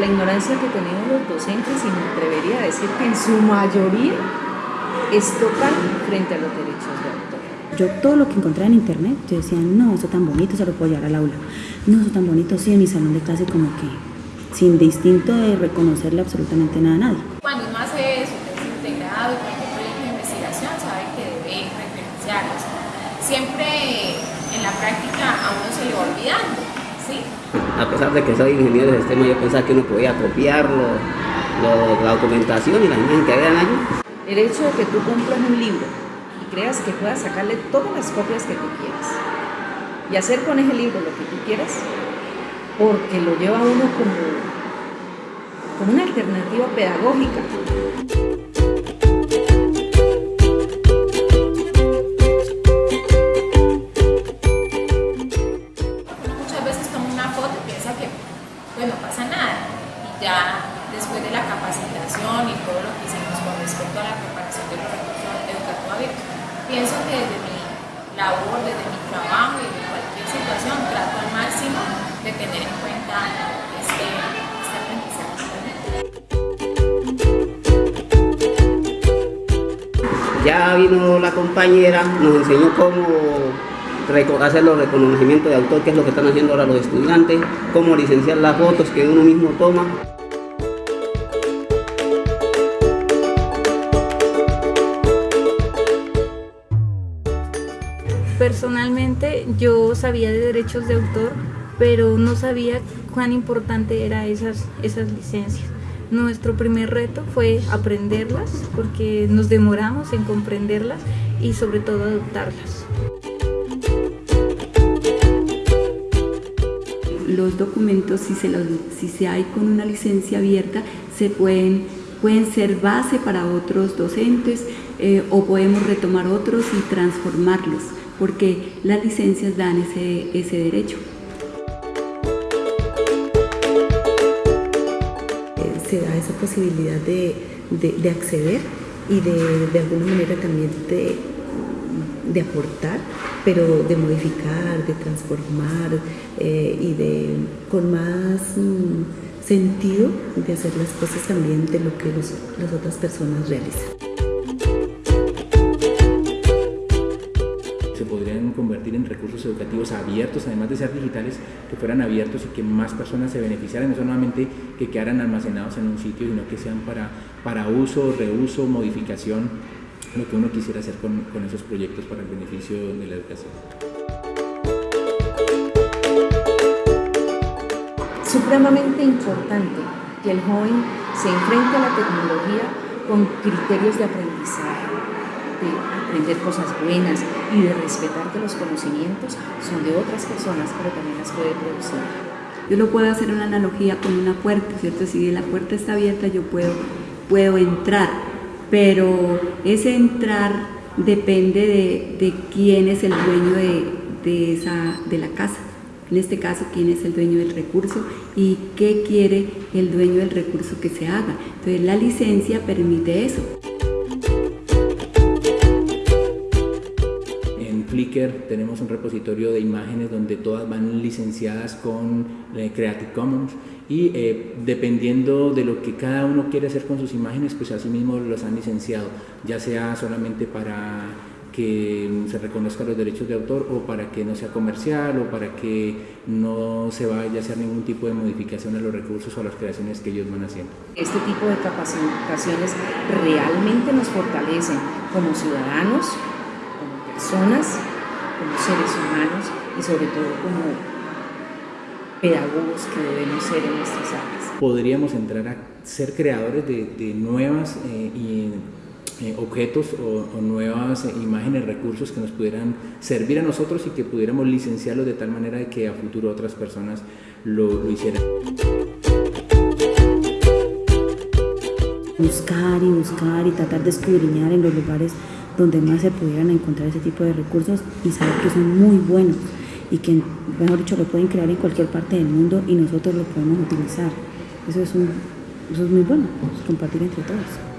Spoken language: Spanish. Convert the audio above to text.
la ignorancia que tenemos los docentes, y me atrevería a decir que en su mayoría es total frente a los derechos de autor. Yo todo lo que encontraba en internet, yo decía, no, eso tan bonito, se lo puedo llevar al aula. No, eso tan bonito, sí, en mi salón de clase como que sin distinto de reconocerle absolutamente nada a nadie. Cuando uno hace su tesis integrado y cualquier proyecto de investigación, sabe que debe referenciarlos. Siempre en la práctica a uno se le va olvidando, ¿sí? A pesar de que soy ingeniero de sistema, yo pensaba que uno podía copiarlo, la documentación y la imagen que habían allí. El hecho de que tú compras un libro y creas que puedas sacarle todas las copias que tú quieras y hacer con ese libro lo que tú quieras, porque lo lleva uno como, como una alternativa pedagógica. Ya después de la capacitación y todo lo que hicimos con respecto a la preparación de los recursos educativos abiertos, pienso que desde mi labor, desde mi trabajo y de cualquier situación trato al máximo de tener en cuenta este, este aprendizaje. Ya vino la compañera, nos enseñó cómo hacer los reconocimientos de autor, que es lo que están haciendo ahora los estudiantes, cómo licenciar las fotos que uno mismo toma. Personalmente yo sabía de derechos de autor, pero no sabía cuán importante eran esas, esas licencias. Nuestro primer reto fue aprenderlas, porque nos demoramos en comprenderlas y sobre todo adoptarlas. Los documentos, si se, los, si se hay con una licencia abierta, se pueden, pueden ser base para otros docentes eh, o podemos retomar otros y transformarlos, porque las licencias dan ese, ese derecho. se da esa posibilidad de, de, de acceder y de, de, alguna manera también de, de, aportar, pero de modificar, de transformar eh, y de con más mm, sentido de hacer las cosas también de lo que los, las otras personas realizan. se podrían convertir en recursos educativos abiertos, además de ser digitales, que fueran abiertos y que más personas se beneficiaran, no solamente que quedaran almacenados en un sitio, sino que sean para, para uso, reuso, modificación, lo que uno quisiera hacer con, con esos proyectos para el beneficio de la educación. Supremamente importante que el joven se enfrente a la tecnología con criterios de aprendizaje, de aprender cosas buenas y de respetar que los conocimientos son de otras personas, pero también las puede producir. Yo lo puedo hacer una analogía con una puerta, ¿cierto? Si la puerta está abierta yo puedo, puedo entrar, pero ese entrar depende de, quién es el dueño de, de, esa, de la casa. En este caso, quién es el dueño del recurso y qué quiere el dueño del recurso que se haga. Entonces la licencia permite eso. Flickr tenemos un repositorio de imágenes donde todas van licenciadas con eh, Creative Commons y eh, dependiendo de lo que cada uno quiere hacer con sus imágenes, pues así mismo los han licenciado, ya sea solamente para que se reconozcan los derechos de autor o para que no sea comercial o para que no se vaya a hacer ningún tipo de modificación a los recursos o a las creaciones que ellos van haciendo. Este tipo de capacitaciones realmente nos fortalecen como ciudadanos, como personas, como seres humanos y sobre todo como pedagogos que debemos ser en nuestras áreas. Podríamos entrar a ser creadores de, de nuevas eh, y, eh, objetos o, o nuevas eh, imágenes, recursos que nos pudieran servir a nosotros y que pudiéramos licenciarlos de tal manera de que a futuro otras personas lo, lo hicieran. Buscar y buscar y tratar de escudriñar en los lugares donde más se pudieran encontrar ese tipo de recursos y saber que son muy buenos y que, mejor dicho, lo pueden crear en cualquier parte del mundo y nosotros lo podemos utilizar. Eso es, un, eso es muy bueno, compartir entre todos.